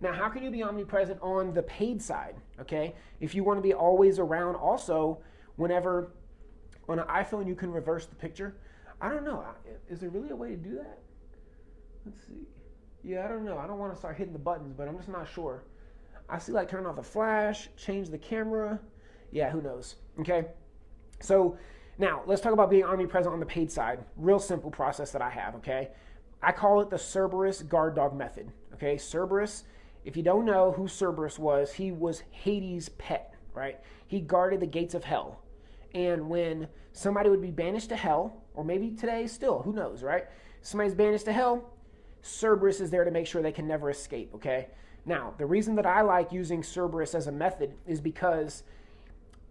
Now, how can you be omnipresent on the paid side? Okay, if you want to be always around, also, whenever on an iPhone you can reverse the picture. I don't know. Is there really a way to do that? Let's see. Yeah, I don't know. I don't want to start hitting the buttons, but I'm just not sure. I see like turn off the flash, change the camera. Yeah, who knows? Okay. So now let's talk about being omnipresent on the paid side. Real simple process that I have. Okay. I call it the Cerberus guard dog method. Okay. Cerberus, if you don't know who Cerberus was, he was Hades' pet, right? He guarded the gates of hell. And when somebody would be banished to hell, or maybe today still, who knows, right? Somebody's banished to hell, Cerberus is there to make sure they can never escape, okay? Now, the reason that I like using Cerberus as a method is because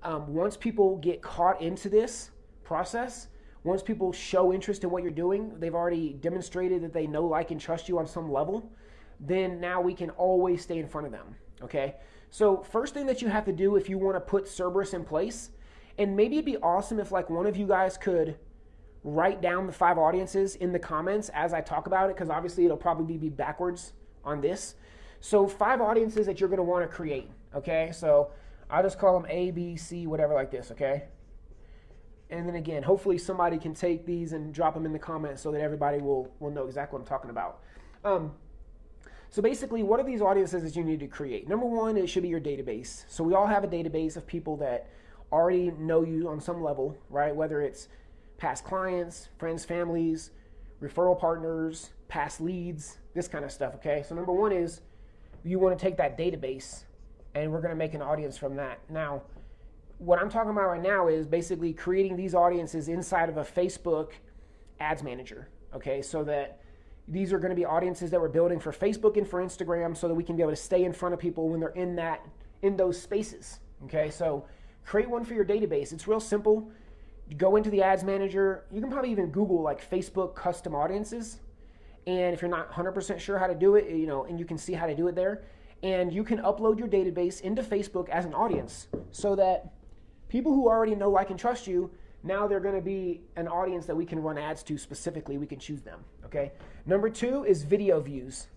um, once people get caught into this process, once people show interest in what you're doing, they've already demonstrated that they know, like, and trust you on some level, then now we can always stay in front of them, okay? So first thing that you have to do if you want to put Cerberus in place, and maybe it'd be awesome if like one of you guys could write down the five audiences in the comments as I talk about it, because obviously it'll probably be backwards on this. So five audiences that you're going to want to create. Okay, so I'll just call them A, B, C, whatever like this. Okay. And then again, hopefully somebody can take these and drop them in the comments so that everybody will, will know exactly what I'm talking about. Um, so basically, what are these audiences that you need to create? Number one, it should be your database. So we all have a database of people that already know you on some level, right? Whether it's past clients, friends, families, referral partners, past leads, this kind of stuff, okay? So number one is you want to take that database and we're going to make an audience from that. Now, what I'm talking about right now is basically creating these audiences inside of a Facebook ads manager, okay? So that these are going to be audiences that we're building for Facebook and for Instagram so that we can be able to stay in front of people when they're in that in those spaces, okay? So create one for your database. It's real simple. go into the ads manager. You can probably even Google like Facebook custom audiences and if you're not 100% sure how to do it, you know, and you can see how to do it there, and you can upload your database into Facebook as an audience so that people who already know, like, and trust you, now they're going to be an audience that we can run ads to specifically. We can choose them, okay? Number two is video views.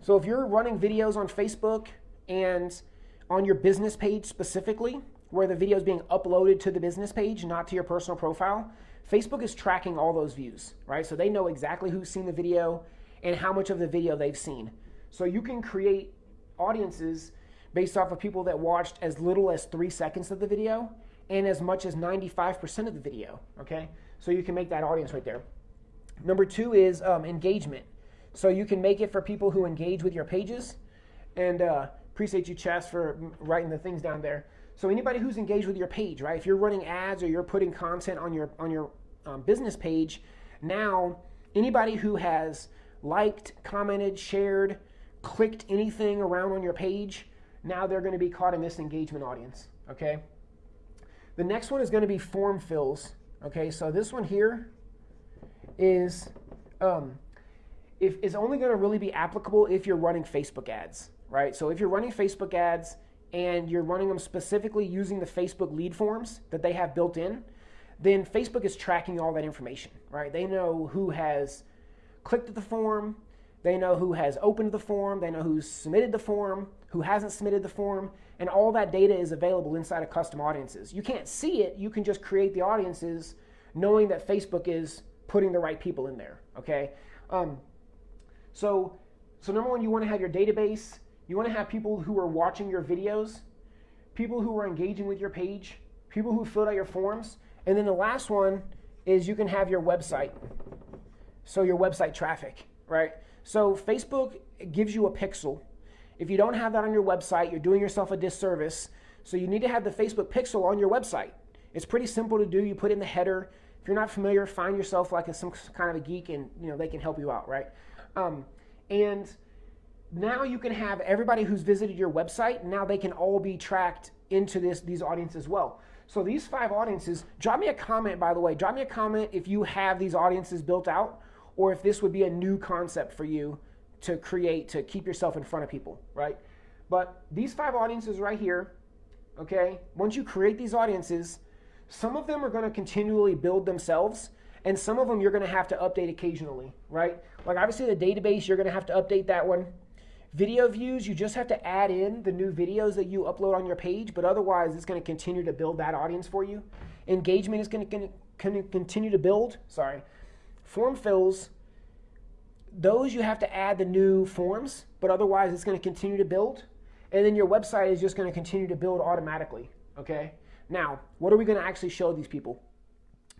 So if you're running videos on Facebook and on your business page specifically, where the video is being uploaded to the business page, not to your personal profile, Facebook is tracking all those views, right? So they know exactly who's seen the video and how much of the video they've seen. So you can create audiences based off of people that watched as little as three seconds of the video and as much as 95% of the video, okay? So you can make that audience right there. Number two is um, engagement. So you can make it for people who engage with your pages. And uh, appreciate you, Chess, for writing the things down there. So anybody who's engaged with your page, right? If you're running ads or you're putting content on your on your um, business page, now anybody who has liked, commented, shared, clicked anything around on your page, now they're going to be caught in this engagement audience. Okay. The next one is going to be form fills. Okay, so this one here is um, if is only going to really be applicable if you're running Facebook ads, right? So if you're running Facebook ads and you're running them specifically using the Facebook lead forms that they have built in, then Facebook is tracking all that information, right? They know who has clicked the form, they know who has opened the form, they know who's submitted the form, who hasn't submitted the form, and all that data is available inside of custom audiences. You can't see it, you can just create the audiences knowing that Facebook is putting the right people in there, okay? Um, so, so number one, you want to have your database you want to have people who are watching your videos, people who are engaging with your page, people who filled out your forms. And then the last one is you can have your website. So your website traffic, right? So Facebook gives you a pixel. If you don't have that on your website, you're doing yourself a disservice. So you need to have the Facebook pixel on your website. It's pretty simple to do. You put in the header. If you're not familiar, find yourself like a, some kind of a geek and you know they can help you out, right? Um, and now you can have everybody who's visited your website, now they can all be tracked into this these audiences as well. So these five audiences, drop me a comment by the way. Drop me a comment if you have these audiences built out or if this would be a new concept for you to create to keep yourself in front of people, right? But these five audiences right here, okay? Once you create these audiences, some of them are going to continually build themselves and some of them you're going to have to update occasionally, right? Like obviously the database, you're going to have to update that one. Video views, you just have to add in the new videos that you upload on your page, but otherwise it's going to continue to build that audience for you. Engagement is going to continue to build. Sorry. Form fills, those you have to add the new forms, but otherwise it's going to continue to build. And then your website is just going to continue to build automatically. Okay. Now, what are we going to actually show these people?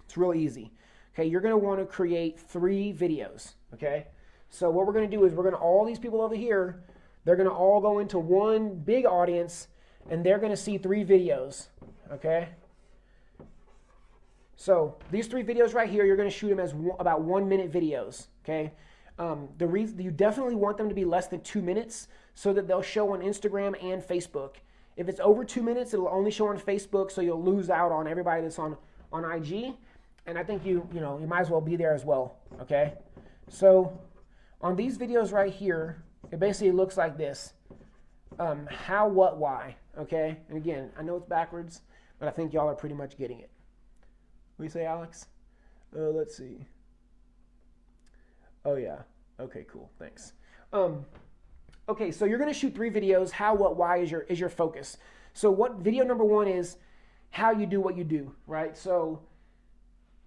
It's really easy. Okay, you're going to want to create three videos. Okay, so what we're going to do is we're going to all these people over here, they're going to all go into one big audience, and they're going to see three videos. Okay. So these three videos right here, you're going to shoot them as one, about one minute videos. Okay. Um, the reason you definitely want them to be less than two minutes so that they'll show on Instagram and Facebook. If it's over two minutes, it'll only show on Facebook, so you'll lose out on everybody that's on on IG and I think you, you know, you might as well be there as well, okay? So on these videos right here, it basically looks like this. Um, how, what, why, okay? And again, I know it's backwards, but I think y'all are pretty much getting it. You say, Alex? Uh, let's see. Oh, yeah. Okay, cool. Thanks. Um, okay, so you're going to shoot three videos. How, what, why is your, is your focus. So what video number one is how you do what you do, right? So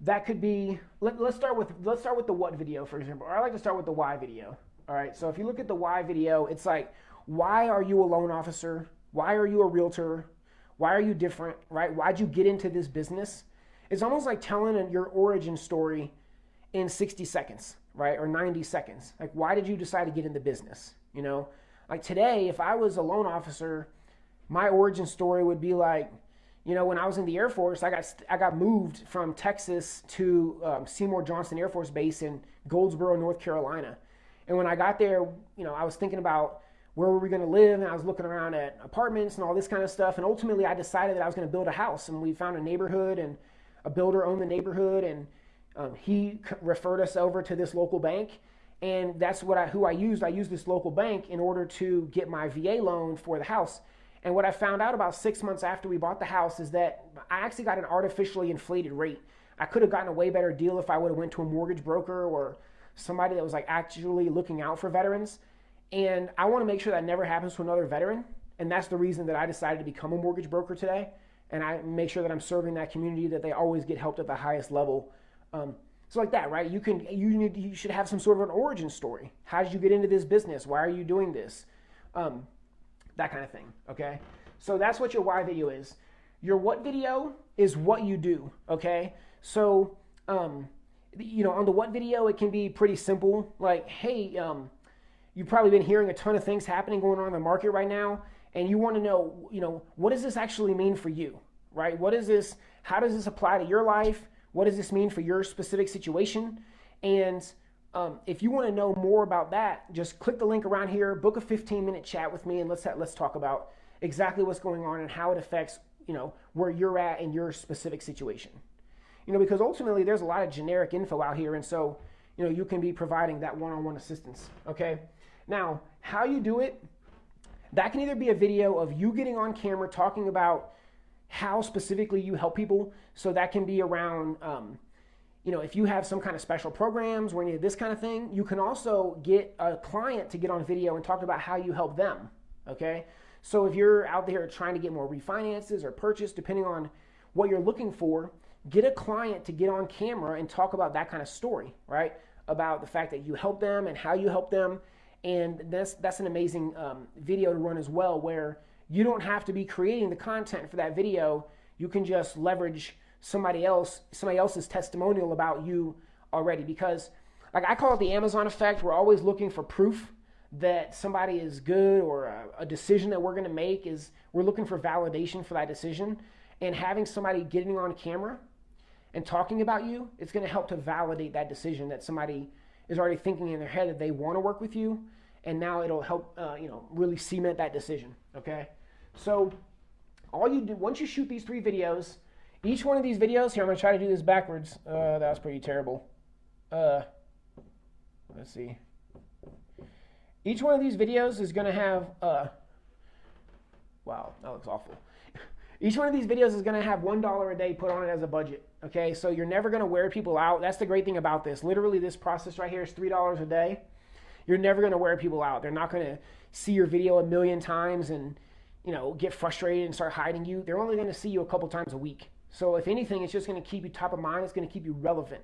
that could be let, us start with let's start with the what video for example or i like to start with the why video all right so if you look at the why video it's like why are you a loan officer why are you a realtor why are you different right why'd you get into this business it's almost like telling your origin story in 60 seconds right or 90 seconds like why did you decide to get in the business you know like today if i was a loan officer my origin story would be like you know, when I was in the Air Force, I got I got moved from Texas to um, Seymour Johnson Air Force Base in Goldsboro, North Carolina. And when I got there, you know, I was thinking about where were we going to live, and I was looking around at apartments and all this kind of stuff. And ultimately, I decided that I was going to build a house, and we found a neighborhood, and a builder owned the neighborhood, and um, he referred us over to this local bank. And that's what I who I used. I used this local bank in order to get my VA loan for the house. And what I found out about six months after we bought the house is that I actually got an artificially inflated rate. I could have gotten a way better deal if I would have went to a mortgage broker or somebody that was like actually looking out for veterans. And I want to make sure that never happens to another veteran. And that's the reason that I decided to become a mortgage broker today. And I make sure that I'm serving that community that they always get helped at the highest level. Um, so like that, right? You can you need you should have some sort of an origin story. How did you get into this business? Why are you doing this? Um, that kind of thing, okay? So that's what your why video is. Your what video is what you do, okay? So, um, you know, on the what video, it can be pretty simple. Like, hey, um, you've probably been hearing a ton of things happening going on in the market right now, and you want to know, you know, what does this actually mean for you, right? What is this? How does this apply to your life? What does this mean for your specific situation? And um, if you want to know more about that, just click the link around here, book a 15 minute chat with me, and let's let's talk about exactly what's going on and how it affects you know where you're at in your specific situation. You know, because ultimately there's a lot of generic info out here, and so you know you can be providing that one-on-one assistance. Okay. Now, how you do it, that can either be a video of you getting on camera talking about how specifically you help people. So that can be around. Um, you know, if you have some kind of special programs or any of this kind of thing, you can also get a client to get on video and talk about how you help them. Okay. So if you're out there trying to get more refinances or purchase, depending on what you're looking for, get a client to get on camera and talk about that kind of story, right? About the fact that you help them and how you help them. And that's, that's an amazing um, video to run as well, where you don't have to be creating the content for that video. You can just leverage somebody else somebody else's testimonial about you already because like I call it the Amazon effect. We're always looking for proof that somebody is good or a, a decision that we're going to make is we're looking for validation for that decision and having somebody getting on camera and talking about you it's going to help to validate that decision that somebody is already thinking in their head that they want to work with you and now it'll help uh, you know really cement that decision okay so all you do once you shoot these three videos each one of these videos, here I'm going to try to do this backwards. Uh, that was pretty terrible. Uh, let's see. Each one of these videos is going to have, uh, wow, that looks awful. Each one of these videos is going to have $1 a day put on it as a budget. Okay, so you're never going to wear people out. That's the great thing about this. Literally, this process right here is $3 a day. You're never going to wear people out. They're not going to see your video a million times and you know get frustrated and start hiding you. They're only going to see you a couple times a week. So if anything, it's just going to keep you top of mind. It's going to keep you relevant.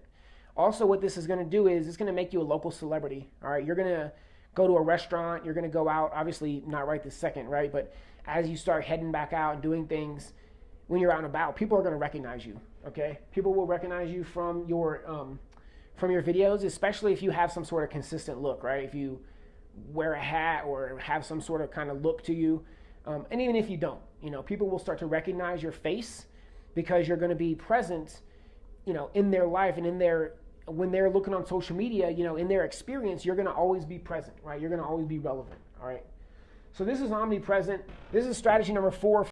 Also, what this is going to do is it's going to make you a local celebrity. All right, you're going to go to a restaurant. You're going to go out. Obviously, not right this second, right? But as you start heading back out and doing things when you're out and about, people are going to recognize you. Okay, people will recognize you from your um, from your videos, especially if you have some sort of consistent look, right? If you wear a hat or have some sort of kind of look to you, um, and even if you don't, you know, people will start to recognize your face because you're going to be present, you know, in their life and in their when they're looking on social media, you know, in their experience, you're going to always be present, right? You're going to always be relevant, all right? So this is omnipresent. This is strategy number four